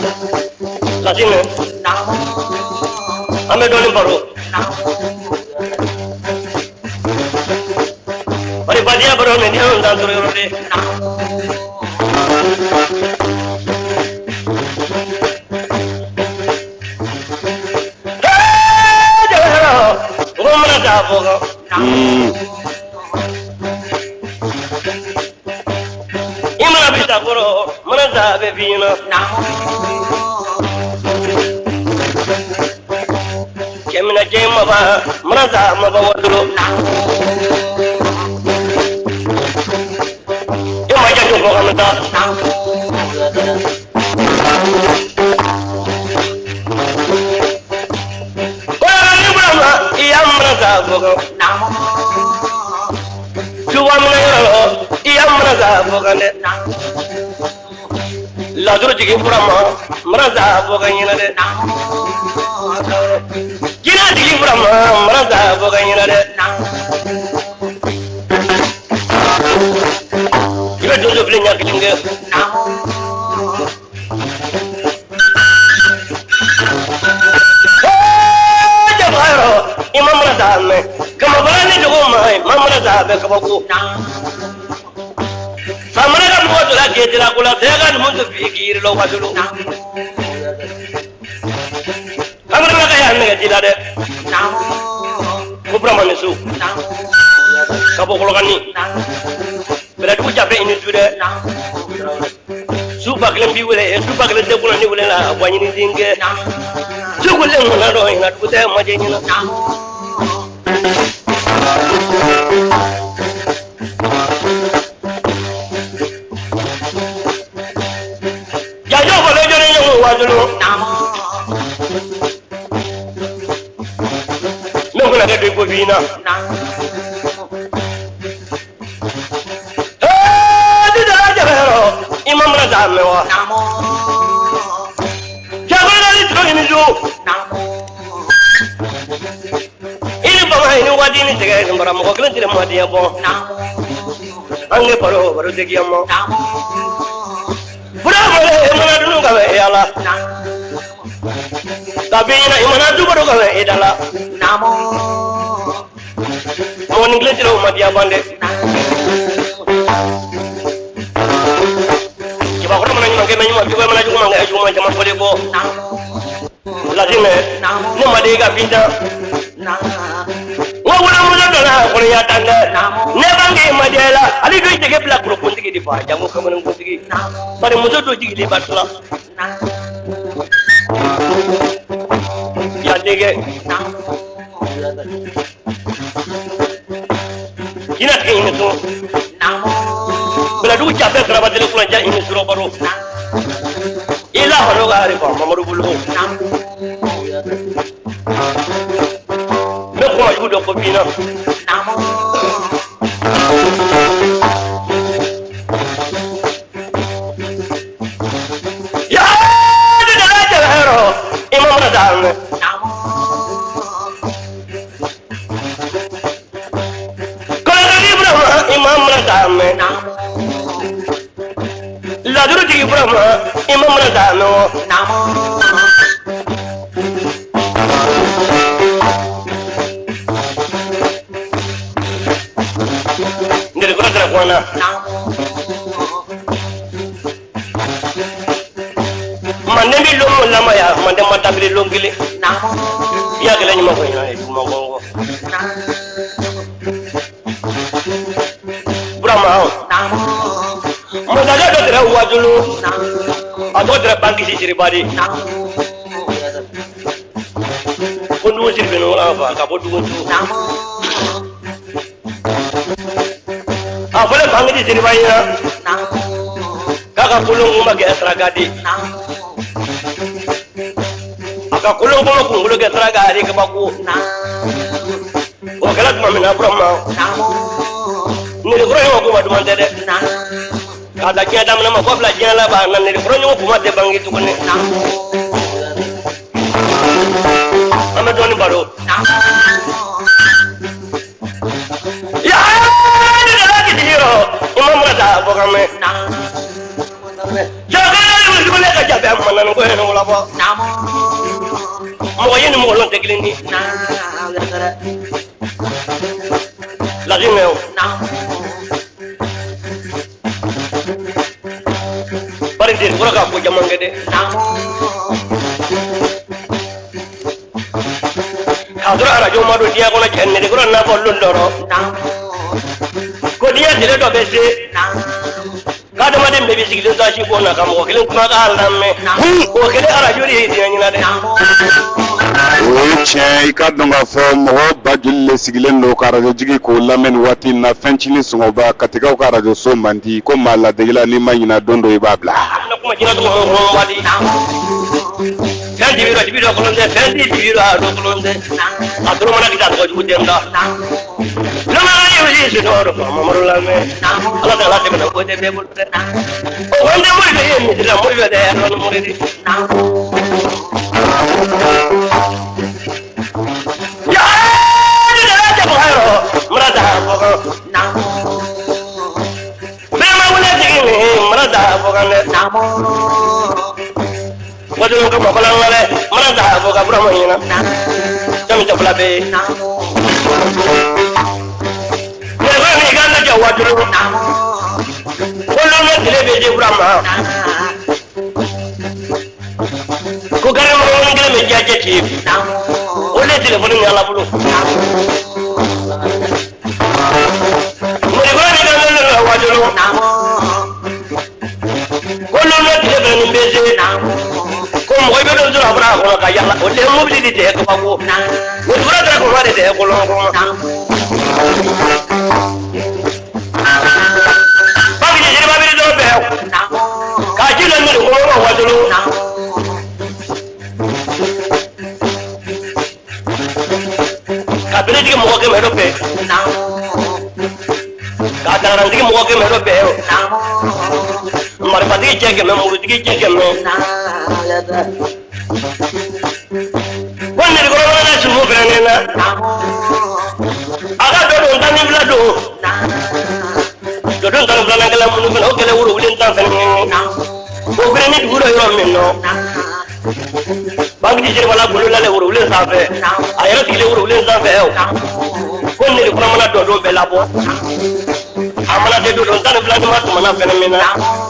라지노 아메리카는 바로 अरे बजिया बरो में ध्यान दान तुरे उरे घूमना चाह होगा इमरा भी चाह करो मना चाह बेबी ना kemina je maba maraza maba wadro yo ma ja ko kamata ko ni brama iya maraza bogo tuwa mina yoro iya maraza bogo ne. Laduru jigi brama maraza bogo nyina de jina digi burama marasa boga ɲina dɛ i bɛ donso fili ɲa kelen kɛ jabayɔrɔ i ma marasa mɛn kamabala ni dogo ma ma marasa bɛ kabako samana ka mɔgɔ tola geetila ko la sɛya ka numu to fi k'i yiri la wasolo kamana ka y'a nɛgɛ ji la dɛ ko burama ni so ka bɔ kɔlɔkani bɛlɛdugu jafe i ni su dɛ su ba kelen b'i wele su ba kelen tɛ kunna ni wele la wa ɲini den kɛ su ɲina jajo fɔlɔ jɔlen ɲɔgɔn wajolo min kuna na ne doy gobi na eh, di dara jabero imam na zamme wa jago na di tro ni jo ili ba mai ni wadi ni tege ni bara mo ko ni tire mo di bo. Ange paro paro de gi amo bravo le mo na dunu ka be yala. Ala kabi ɲina i mana du baro ka bɛ e da la mɔgɔ ni kelen tɛ o mɔdenya ban dɛ kibakɔrɔ mana kɛ mɛ ɲuman juguya mana juguman kɛ juguman caman fɔlen bɔ latimɛ ne ma de i ka bin tan wa wolomuso dɔnna kɔnɔya tan dɛ ne bange ma diya la ale bɛ jɛgɛ bila kolokuntigi de fa jango kamalenkuntigi bari muso dɔ jigilen ba tila yadege jina tigɛ ɲini so bɛlɛdugu jafe sarabatele kulanja ɲini sɔrɔ baro i la hɔrɔn ka harifa mamadu bolo ne kuma jugu dɔ fɔ bina ya de dala jɛgɛ yɔrɔ i ma laduru tigi burama i ma mana taa mɛn wa ndere kura tɛrɛ kɔnna manden bi lon mo lamaya manden ma tabiri lon kelen i y'a kɛlɛ ɲuman fɔ wala fa ka bɔ dugu tu a fɔle bankisi siriba ɲina k'a ka kolon kun ma kɛ saraka di a ka kolon kɔnɔ kunkolo kɛ saraka ari kabako o kɛra tuma min na burama nirikɔrɔ ɲɔgɔn kuma duman tɛ dɛ k'a da diɲɛ daminɛ ma fɔ bila diɲɛ laban na nirikɔrɔ ɲɔgɔn kuma tɛ bange tuguni an bɛ dɔɔnin baro yaa ni dala kiti yɔrɔ i ma mana taa fɔ kan mɛn jagana ni wuli ka jabe a mana nana ko hɛnɛ wala fɔ mɔgɔ ye ni mɔgɔ lɔn tɛ kelen ni laki mɛ o mangede kolaka koja mangede. Kadoro arajo maɗo diya kono cennede koro nafollol loro. Ko diya dele ɗo ɓe se. Kadamaden ɓe ɓe sigilen sasi ɓona kam ko kelen kumaka hallanme ko kele arajori heytina ñina de o ye tiɲɛ i ka dɔn k'a fɔ mɔgɔ ba joli le sigilen don ka arajo jigi k'o lamɛn nin waati in na fɛncinin sɔngɔba katigaw ka arajo so man di ko maa ladegela n'i ma ɲina don dɔ i b'a bila kuma jina tɔgɔ mɔ mɔ waati fɛn dibi dɔ dibi dɔ kolon tɛ fɛn di dibi dɔ a dɔ kolon tɛ a dɔrɔn mana kita tɔgɔ jugu den da lamara ye wuli si dɔ dɔ fama maro lamɛn ala ta ala tɛmɛna ko tɛ bɛɛ bolo dɛ o ko n tɛ mori bɛ ye misiri la mori bɛ dɛ a dɔn mori de yaa ni dɛrɛ tɛ faga yɔrɔ mara ta fɔ bɛɛ mana daa fo kan dɛ wajugun ka mɔkɔla ŋa dɛ mana daa fo kan burama ɲɛna jɔn jɔ fila bɛ yen yɛrɛ min kan ka jɔ wajuru wolonwula tile bɛ di burama ko gari mɔgɔ kelen bɛ diya jɛ tiɲɛ bi o de ye telefɔni ɲɛ ala bolo. lolo tebe ni beze na ko mo ibe do jura bra ko ka yalla o le mo bi di te ko ko o dura dura ko wa de te ko lo ko ba bi ni ba bi do be ka ji le mo ko wa wa dulu ka bi ni mo ko me do be ka da di mo ko me do be marifatigi cɛ kɛmɛ murutigi cɛ kɛmɛ ko nɛgɛkɔrɔ na sumu fɛnɛ na a ka dɔ don tan ni fila don dɔ don tan ni filanan kɛla minnu fɛnɛ o kɛlɛ woro wulen tan fɛnɛ o fɛnɛ ni dugu dɔ yɔrɔ min nɔ bagiji jiribala golo lale woro wulen sanfɛ a yɛrɛ sigilen woro wulen sanfɛ ko nɛgɛkɔrɔ mana dɔ bɛɛ labɔ a mana se don tan ni filanan ma tuma fɛnɛ min na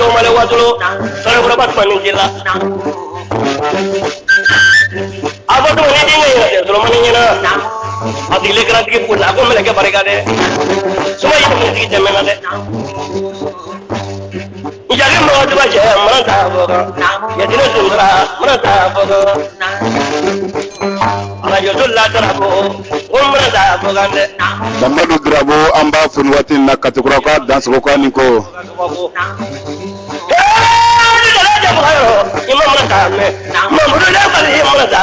domale watulo sore kura bat manin jilla apa tu mani dinga ya sore mani nyana adi le kra tiki pula ko mele ke parega de suma yi mani tiki jemme na de jadi mau coba je mana tak bodoh ya tidak sundra mana tak bodoh mamadu girabo an b'a foni waati in na katikura ka dansogo ka nin ko mamadu ne kɔni ye mɔgɔ ta